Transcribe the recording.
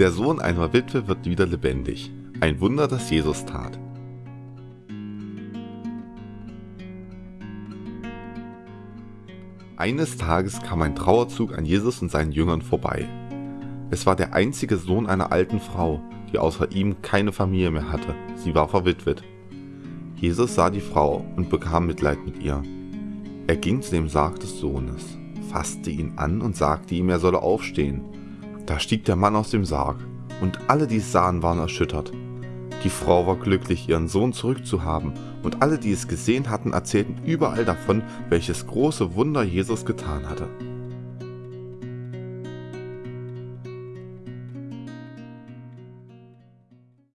Der Sohn einer Witwe wird wieder lebendig. Ein Wunder, das Jesus tat. Eines Tages kam ein Trauerzug an Jesus und seinen Jüngern vorbei. Es war der einzige Sohn einer alten Frau, die außer ihm keine Familie mehr hatte. Sie war verwitwet. Jesus sah die Frau und bekam Mitleid mit ihr. Er ging zu dem Sarg des Sohnes, fasste ihn an und sagte ihm, er solle aufstehen. Da stieg der Mann aus dem Sarg, und alle, die es sahen, waren erschüttert. Die Frau war glücklich, ihren Sohn zurückzuhaben, und alle, die es gesehen hatten, erzählten überall davon, welches große Wunder Jesus getan hatte.